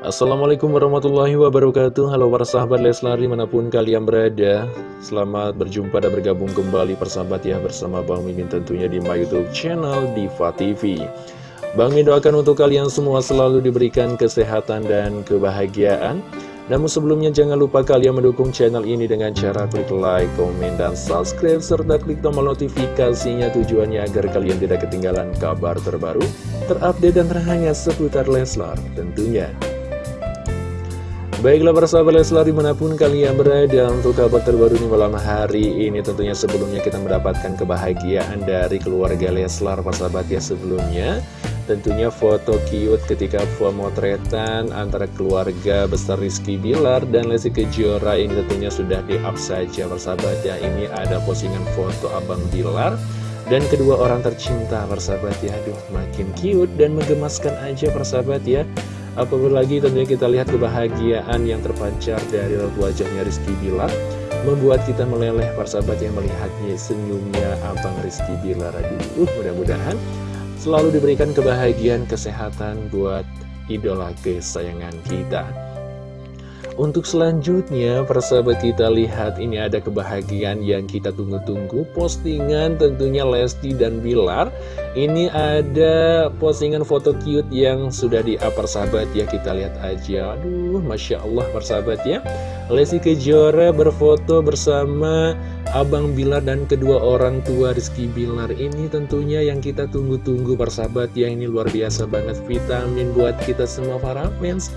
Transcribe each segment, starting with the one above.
Assalamualaikum warahmatullahi wabarakatuh. Halo para sahabat Leslar di mana pun kalian berada Selamat berjumpa dan bergabung kembali persahabat ya Bersama Bang Mimin tentunya di my youtube channel Diva TV Bang Mimin doakan untuk kalian semua selalu diberikan kesehatan dan kebahagiaan. Namun sebelumnya jangan lupa kalian mendukung channel ini dengan cara klik like, komen, dan subscribe serta klik tombol notifikasinya tujuannya agar kalian tidak ketinggalan kabar terbaru, terupdate dan terhangat seputar Leslar tentunya. Baiklah para sahabat Leslar di mana pun kalian berada untuk kabar terbaru di malam hari ini Tentunya sebelumnya kita mendapatkan kebahagiaan dari keluarga Leslar para sahabat ya sebelumnya. Tentunya foto cute ketika pemotretan antara keluarga besar Rizky Bilar dan Lesti Kejora ini tentunya sudah di-up saja persahabat ya Ini ada postingan foto Abang Bilar dan kedua orang tercinta persahabat ya Aduh makin cute dan menggemaskan aja persahabat ya Apalagi tentunya kita lihat kebahagiaan yang terpancar dari wajahnya Rizky Bilar Membuat kita meleleh persahabat yang melihatnya senyumnya Abang Rizky Bilar Aduh mudah-mudahan selalu diberikan kebahagiaan kesehatan buat idola kesayangan kita untuk selanjutnya, persahabat kita lihat ini ada kebahagiaan yang kita tunggu-tunggu. Postingan tentunya Lesti dan Bilar. Ini ada postingan foto cute yang sudah di-up persahabat ya Kita lihat aja, aduh Masya Allah persahabat ya. Lesti Kejora berfoto bersama Abang Bilar dan kedua orang tua Rizky Bilar. Ini tentunya yang kita tunggu-tunggu persahabat ya. Ini luar biasa banget. Vitamin buat kita semua para fans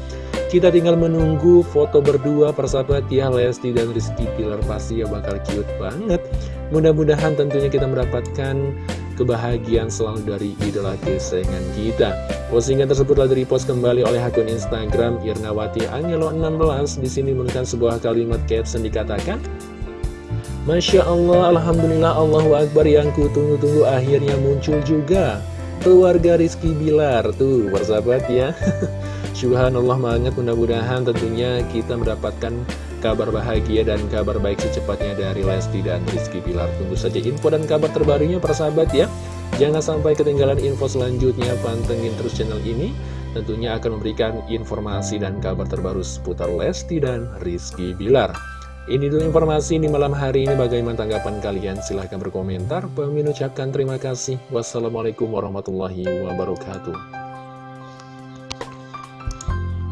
kita tinggal menunggu foto berdua persahabat ya Lesti dan Rizky Pilar pasti ya bakal cute banget. Mudah-mudahan tentunya kita mendapatkan kebahagiaan selalu dari idola kesayangan kita. Postingan tersebut telah repost kembali oleh akun Instagram Irnawati Angelo 16 Di sini menekan sebuah kalimat caption dikatakan Masya Allah, Alhamdulillah, Allahu Akbar yang ku tunggu-tunggu akhirnya muncul juga Keluarga Rizky Bilar, tuh persahabat ya. Subhanallah banget mudah-mudahan tentunya kita mendapatkan kabar bahagia dan kabar baik secepatnya dari Lesti dan Rizky Bilar. Tunggu saja info dan kabar terbarunya persahabat ya. Jangan sampai ketinggalan info selanjutnya pantengin terus channel ini. Tentunya akan memberikan informasi dan kabar terbaru seputar Lesti dan Rizky Bilar ini dulu informasi di malam hari ini. Bagaimana tanggapan kalian? Silahkan berkomentar. Pemimpin ucapkan terima kasih. Wassalamualaikum warahmatullahi wabarakatuh